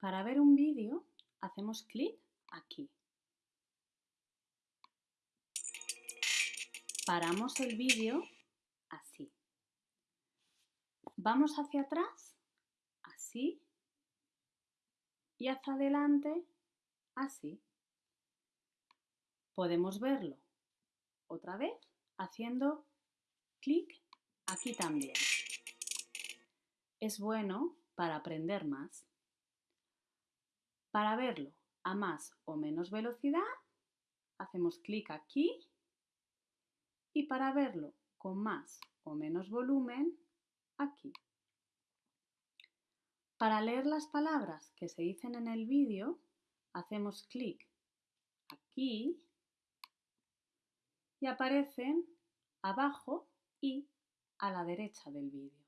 Para ver un vídeo, hacemos clic aquí. Paramos el vídeo así. Vamos hacia atrás, así, y hacia adelante, así. Podemos verlo otra vez haciendo clic aquí también. Es bueno para aprender más. Para verlo a más o menos velocidad, hacemos clic aquí y para verlo con más o menos volumen, aquí. Para leer las palabras que se dicen en el vídeo, hacemos clic aquí y aparecen abajo y a la derecha del vídeo.